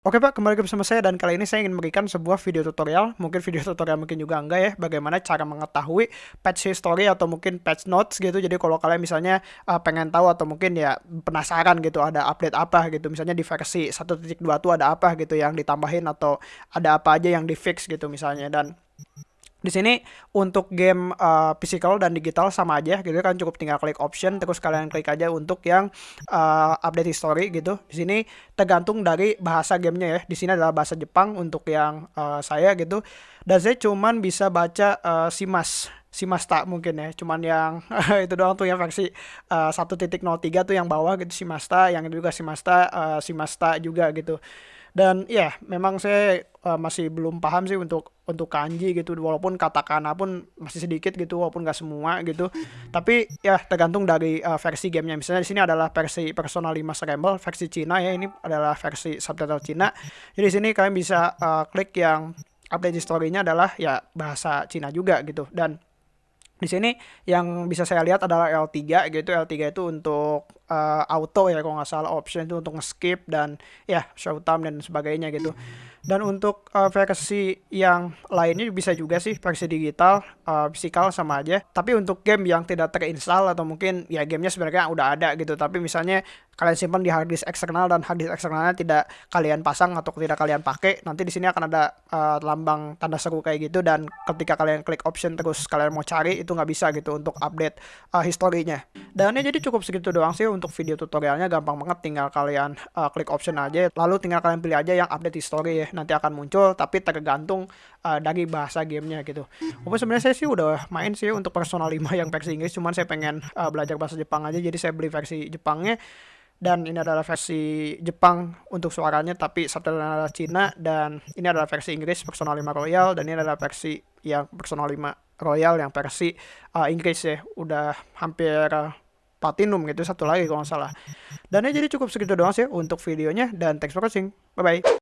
Oke Pak, kembali lagi bersama saya dan kali ini saya ingin memberikan sebuah video tutorial, mungkin video tutorial mungkin juga enggak ya, bagaimana cara mengetahui patch history atau mungkin patch notes gitu. Jadi kalau kalian misalnya uh, pengen tahu atau mungkin ya penasaran gitu ada update apa gitu, misalnya di versi 1.2 tuh ada apa gitu yang ditambahin atau ada apa aja yang di fix gitu misalnya. Dan di sini untuk game uh, physical dan digital sama aja gitu kan cukup tinggal klik option terus kalian klik aja untuk yang uh, update history gitu. Di sini tergantung dari bahasa gamenya ya. Di sini adalah bahasa Jepang untuk yang uh, saya gitu. Dan saya cuman bisa baca uh, Simas Simasta mungkin ya cuman yang itu doang tuh yang versi uh, 1.03 tuh yang bawah gitu Simasta yang itu juga Simasta uh, Simasta juga gitu dan ya memang saya uh, masih belum paham sih untuk untuk kanji gitu. Walaupun katakana pun masih sedikit gitu walaupun gak semua gitu. Tapi ya tergantung dari uh, versi gamenya. Misalnya di sini adalah versi Persona 5 Scramble versi Cina ya. Ini adalah versi subtitle Cina. Jadi di sini kalian bisa uh, klik yang update historinya adalah ya bahasa Cina juga gitu. Dan di sini yang bisa saya lihat adalah L3 gitu. L3 itu untuk uh, auto ya kalau nggak salah option itu untuk skip dan ya show time dan sebagainya gitu. Dan untuk uh, versi yang lainnya bisa juga sih versi digital, uh, physical sama aja. Tapi untuk game yang tidak terinstall atau mungkin ya gamenya sebenarnya udah ada gitu. Tapi misalnya kalian simpan di hard disk eksternal dan hard disk eksternalnya tidak kalian pasang atau tidak kalian pakai, nanti di sini akan ada uh, lambang tanda seru kayak gitu dan ketika kalian klik option terus kalian mau cari itu nggak bisa gitu untuk update uh, historinya. Dan ini jadi cukup segitu doang sih untuk video tutorialnya gampang banget tinggal kalian uh, klik option aja lalu tinggal kalian pilih aja yang update history ya nanti akan muncul tapi tergantung uh, dari bahasa gamenya gitu. Walaupun sebenarnya saya sih udah main sih untuk Persona 5 yang versi Inggris, cuman saya pengen uh, belajar bahasa Jepang aja, jadi saya beli versi Jepangnya. Dan ini adalah versi Jepang untuk suaranya, tapi subtitle adalah Cina. Dan ini adalah versi Inggris Persona 5 Royal, dan ini adalah versi yang Persona 5 Royal yang versi uh, Inggris ya. Udah hampir uh, platinum gitu, satu lagi kalau nggak salah. Dan ini jadi cukup segitu doang sih untuk videonya, dan thanks for watching. Bye-bye.